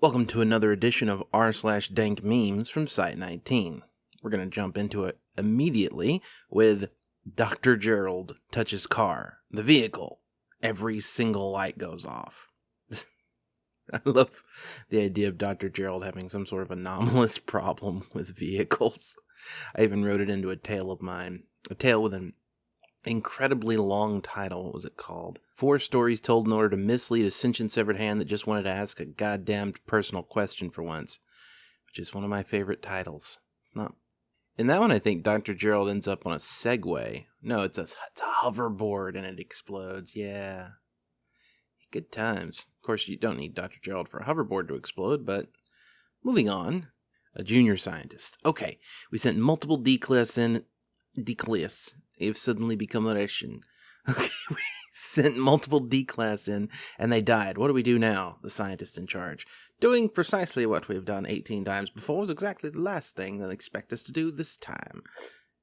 Welcome to another edition of r slash dank memes from Site 19. We're going to jump into it immediately with Dr. Gerald touches car, the vehicle. Every single light goes off. I love the idea of Dr. Gerald having some sort of anomalous problem with vehicles. I even wrote it into a tale of mine, a tale with an incredibly long title. What was it called? Four stories told in order to mislead a sentient severed hand that just wanted to ask a goddamned personal question for once, which is one of my favorite titles. It's not. In that one, I think Dr. Gerald ends up on a Segway. No, it's a, it's a hoverboard and it explodes. Yeah. Good times. Of course, you don't need Dr. Gerald for a hoverboard to explode, but moving on. A junior scientist. Okay, we sent multiple D-class in. D-class have suddenly become a Russian. Okay, we sent multiple D class in and they died. What do we do now? The scientist in charge. Doing precisely what we've done 18 times before is exactly the last thing they'll expect us to do this time.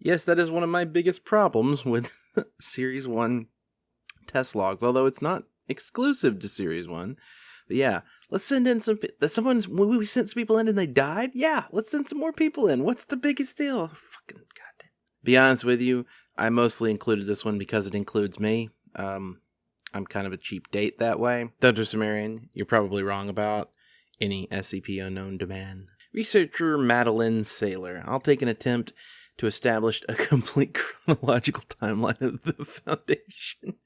Yes, that is one of my biggest problems with Series 1 test logs, although it's not exclusive to Series 1. But yeah, let's send in some. Someone's. We sent some people in and they died? Yeah, let's send some more people in. What's the biggest deal? Fucking goddamn. Be honest with you, I mostly included this one because it includes me. Um, I'm kind of a cheap date that way. Dr. Cimmerian, you're probably wrong about any SCP unknown demand. Researcher Madeline Sailor, I'll take an attempt to establish a complete chronological timeline of the Foundation.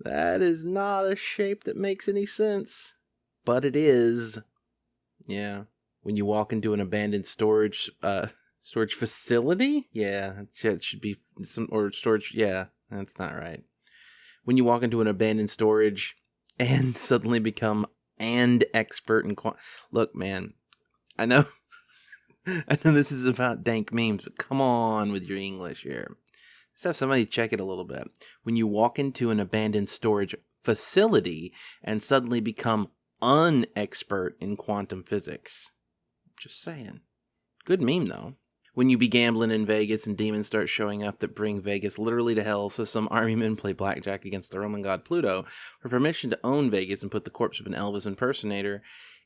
That is not a shape that makes any sense, but it is. Yeah. When you walk into an abandoned storage uh, storage facility, yeah, it should be some or storage. Yeah, that's not right. When you walk into an abandoned storage and suddenly become and expert in quant. Look, man, I know, I know this is about dank memes, but come on with your English here. Let's have somebody check it a little bit. When you walk into an abandoned storage facility and suddenly become unexpert in quantum physics. Just saying. Good meme though when you be gambling in Vegas and demons start showing up that bring Vegas literally to hell, so some army men play blackjack against the Roman god Pluto for permission to own Vegas and put the corpse of an Elvis impersonator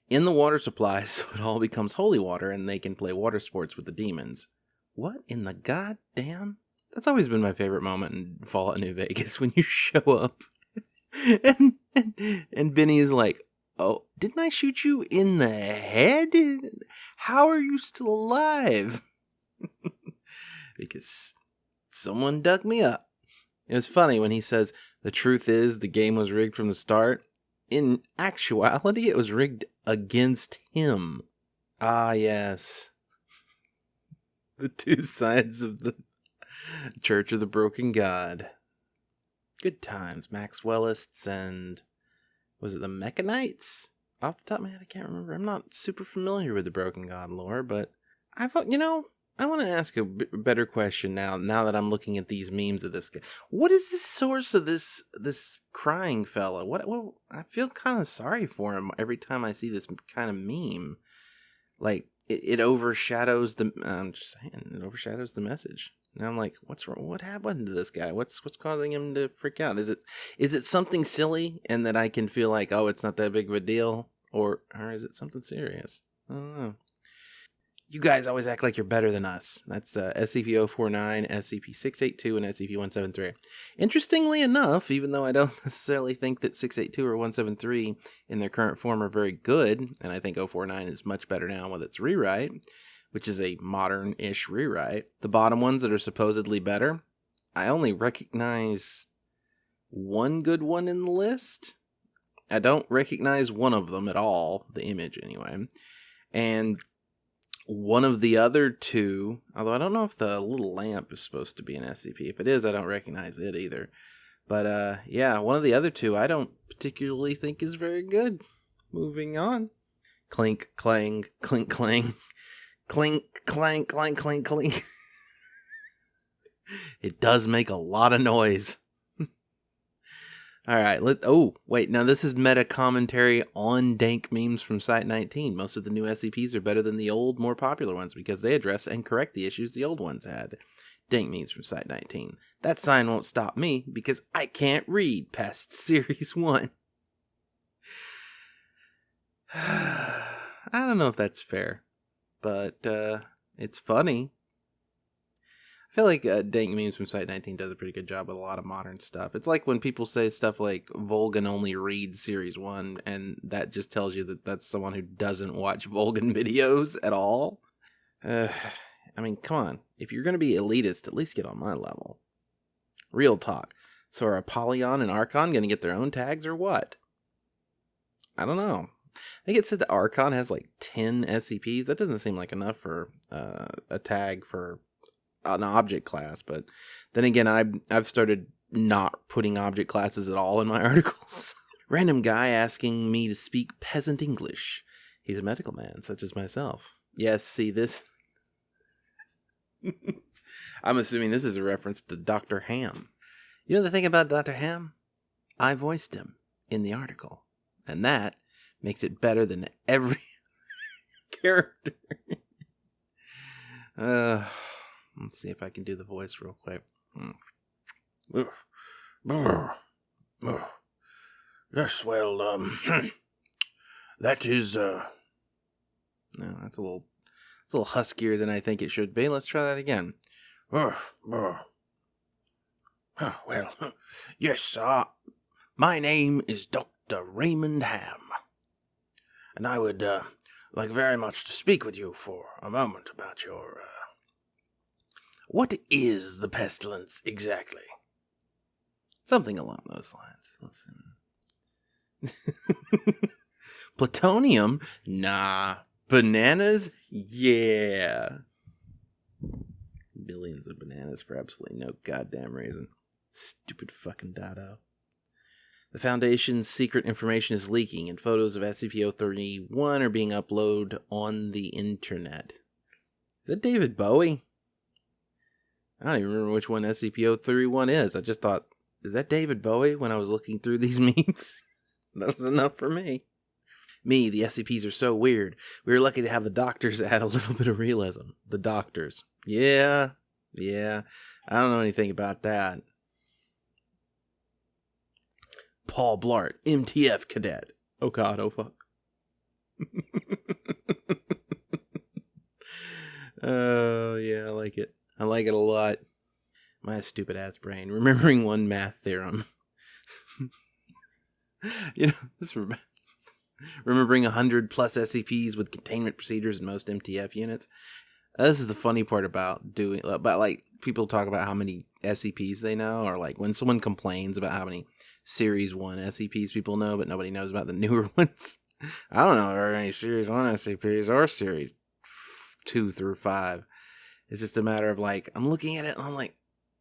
in the water supply so it all becomes holy water and they can play water sports with the demons. What in the goddamn? That's always been my favorite moment in Fallout New Vegas when you show up and, and, and Benny is like, Oh, didn't I shoot you in the head? How are you still alive? Because someone dug me up. It was funny when he says, The truth is, the game was rigged from the start. In actuality, it was rigged against him. Ah, yes. The two sides of the Church of the Broken God. Good times. Maxwellists and. Was it the Mekhanites? Off the top of my head, I can't remember. I'm not super familiar with the Broken God lore, but I thought, you know, I want to ask a b- better question now. Now that I'm looking at these memes of this guy, what is the source of this this crying fella? What? What? I feel kind of sorry for him every time I see this kind of meme. Like it, it overshadows the. I'm just saying, it overshadows the message. And I'm like, what's wrong? What happened to this guy? What's what's causing him to freak out? Is it is it something silly and that I can feel like, oh, it's not that big of a deal, or or is it something serious? I don't know you guys always act like you're better than us. That's uh, SCP-049, SCP-682, and SCP-173. Interestingly enough, even though I don't necessarily think that 682 or 173 in their current form are very good, and I think 049 is much better now with its rewrite, which is a modern-ish rewrite, the bottom ones that are supposedly better, I only recognize one good one in the list. I don't recognize one of them at all, the image anyway. And one of the other two, although I don't know if the little lamp is supposed to be an SCP. If it is, I don't recognize it either. But uh, yeah, one of the other two I don't particularly think is very good. Moving on. Clink, clang, clink, clang. Clink, clank, clank, clink, clink. it does make a lot of noise. All right. Let oh wait. Now this is meta commentary on dank memes from Site 19. Most of the new SCPs are better than the old, more popular ones because they address and correct the issues the old ones had. Dank memes from Site 19. That sign won't stop me because I can't read past Series One. I don't know if that's fair, but uh, it's funny. Feel like uh, Dank Memes from Site 19 does a pretty good job with a lot of modern stuff. It's like when people say stuff like Volgun only reads Series 1, and that just tells you that that's someone who doesn't watch Volgun videos at all. Uh, I mean, come on. If you're going to be elitist, at least get on my level. Real talk. So are Apollyon and Archon going to get their own tags or what? I don't know. I think it said that Archon has like 10 SCPs. That doesn't seem like enough for uh, a tag for an object class. But then again, I've, I've started not putting object classes at all in my articles. Random guy asking me to speak peasant English. He's a medical man, such as myself. Yes, see this. I'm assuming this is a reference to Dr. Ham. You know the thing about Dr. Ham? I voiced him in the article, and that makes it better than every character. uh, let's see if I can do the voice real quick. Hmm. Yes, well, um, that is, uh, no, that's a little, it's a little huskier than I think it should be. Let's try that again. Well, yes, uh, my name is Dr. Raymond Ham, and I would uh, like very much to speak with you for a moment about your. Uh, what is the pestilence exactly? Something along those lines. Listen. Plutonium? Nah. Bananas? Yeah. Billions of bananas for absolutely no goddamn reason. Stupid fucking Dado. The Foundation's secret information is leaking, and photos of SCP-031 are being uploaded on the internet. Is that David Bowie? I don't even remember which one SCP-031 is. I just thought, is that David Bowie when I was looking through these memes? that was enough for me. Me, the SCPs are so weird. We were lucky to have the doctors add a little bit of realism. The doctors. Yeah, yeah. I don't know anything about that. Paul Blart, MTF cadet. Oh god, oh fuck. Oh, yeah, I like it. I like it a lot. My stupid ass brain. Remembering one math theorem. you know, this rem- remembering 100 plus SCPs with containment procedures in most MTF units. This is the funny part about doing, about like people talk about how many SCPs they know, or like when someone complains about how many Series 1 SCPs people know, but nobody knows about the newer ones. I don't know there are any Series 1 SCPs or Series 2 through 5. It's just a matter of like, I'm looking at it and I'm like,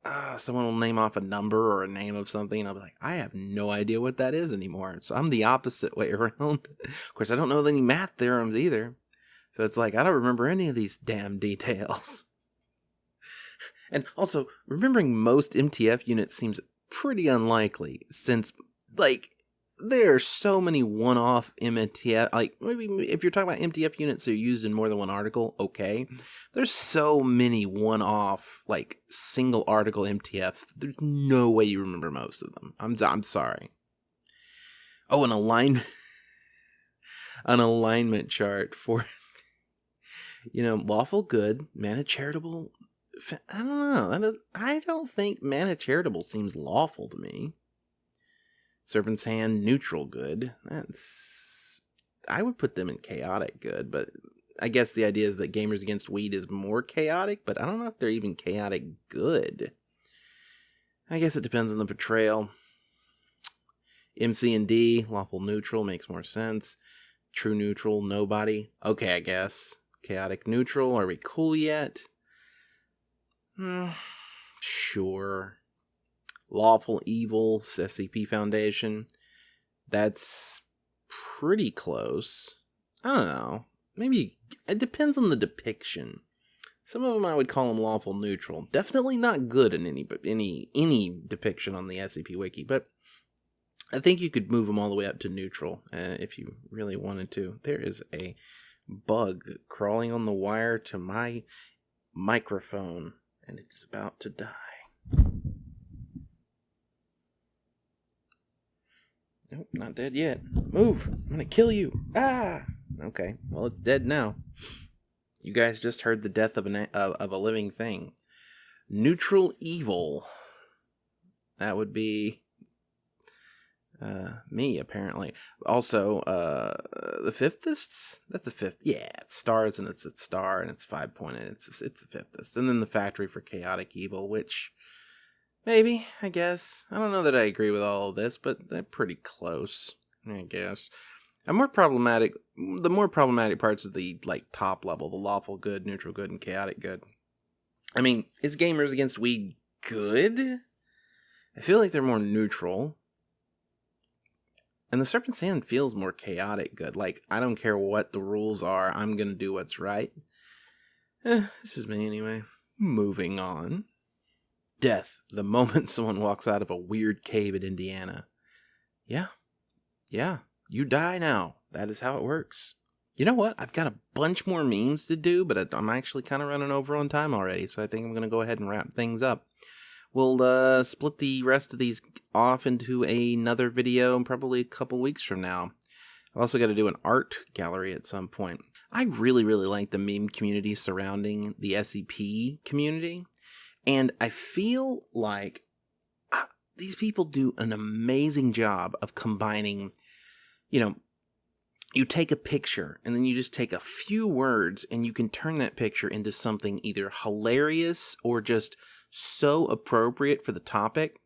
ah, someone will name off a number or a name of something, and I'll be like, I have no idea what that is anymore. So I'm the opposite way around. of course, I don't know any math theorems either. So it's like, I don't remember any of these damn details. and also, remembering most MTF units seems pretty unlikely, since, like, there are so many one-off MTF, like, maybe if you're talking about MTF units that are used in more than one article, okay. There's so many one-off, like, single article MTFs, there's no way you remember most of them. I'm, I'm sorry. Oh, an alignment, an alignment chart for you know, lawful good, Manna Charitable. I don't know. That is, I don't think Manna Charitable seems lawful to me. Serpent's hand, neutral good. That's. I would put them in chaotic good, but I guess the idea is that Gamers Against Weed is more chaotic, but I don't know if they're even chaotic good. I guess it depends on the portrayal. MC and D, lawful neutral makes more sense. True neutral, nobody. Okay, I guess. Chaotic neutral, are we cool yet? Hmm, sure. Lawful evil, SCP Foundation. That's pretty close. I don't know. Maybe it depends on the depiction. Some of them I would call them lawful neutral. Definitely not good in any but any any depiction on the SCP Wiki, but I think you could move them all the way up to neutral uh, if you really wanted to. There is a bug crawling on the wire to my microphone, and it is about to die. Nope, not dead yet. Move! I'm gonna kill you! Ah! Okay. Well, it's dead now. You guys just heard the death of, an, of, of a living thing. Neutral evil. That would be uh, me, apparently. Also, uh, the Fifthist? That's the fifth. Yeah, it's stars and it's a star and it's five pointed. It's it's the Fifthist. And then the factory for chaotic evil, which maybe, I guess. I don't know that I agree with all of this, but they're pretty close, I guess. And more problematic, the more problematic parts of the like top level, the lawful good, neutral good, and chaotic good. I mean, is gamers against weed good? I feel like they're more neutral. And the Serpent's Hand feels more chaotic good. Like, I don't care what the rules are, I'm gonna do what's right. Eh, this is me anyway. Moving on. Death, the moment someone walks out of a weird cave in Indiana. Yeah. Yeah. You die now. That is how it works. You know what? I've got a bunch more memes to do, but I'm actually kind of running over on time already, so I think I'm going to go ahead and wrap things up. We'll uh, split the rest of these off into another video probably a couple weeks from now. I've also got to do an art gallery at some point. I really, really like the meme community surrounding the SCP community. And I feel like uh, these people do an amazing job of combining, you know, you take a picture and then you just take a few words and you can turn that picture into something either hilarious or just so appropriate for the topic.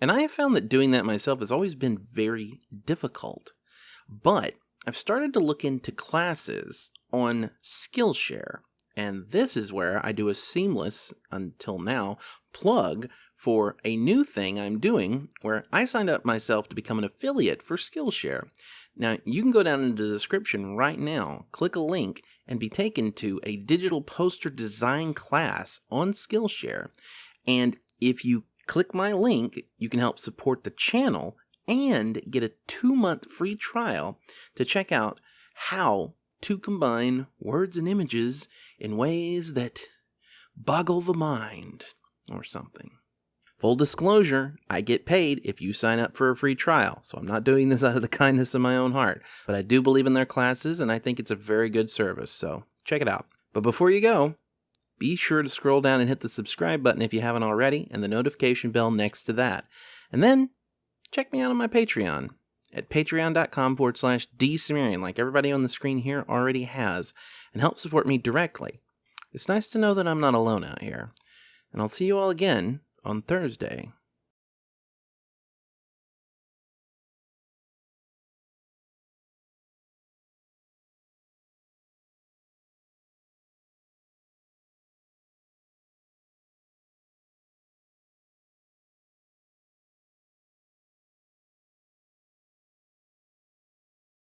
And I have found that doing that myself has always been very difficult. But I've started to look into classes on Skillshare. And this is where I do a seamless, until now, plug for a new thing I'm doing where I signed up myself to become an affiliate for Skillshare. Now, you can go down into the description right now, click a link, and be taken to a digital poster design class on Skillshare. And if you click my link, you can help support the channel and get a two month free trial to check out how to combine words and images in ways that boggle the mind or something. Full disclosure, I get paid if you sign up for a free trial, so I'm not doing this out of the kindness of my own heart. But I do believe in their classes and I think it's a very good service, so check it out. But before you go, be sure to scroll down and hit the subscribe button if you haven't already and the notification bell next to that. And then check me out on my Patreon at patreon.com forward slash drcimmerian, like everybody on the screen here already has, and help support me directly. It's nice to know that I'm not alone out here. And I'll see you all again on Thursday.